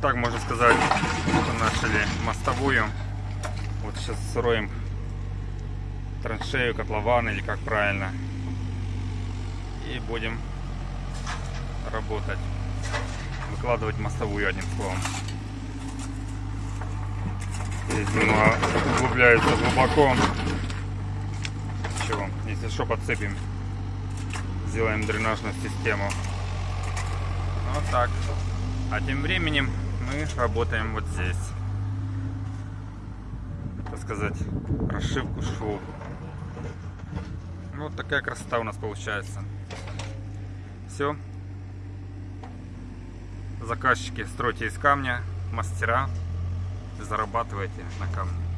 Итак, можно сказать, начали мостовую. Вот сейчас строим траншею, котлован или как правильно. И будем работать. Выкладывать мостовую, одним словом. Здесь немного углубляется глубоко. Ничего, если что, подсыпем. Сделаем дренажную систему. Вот так. А тем временем мы работаем вот здесь. Так сказать, расшивку швов. Вот такая красота у нас получается. Все. Заказчики стройте из камня, мастера зарабатывайте на камне.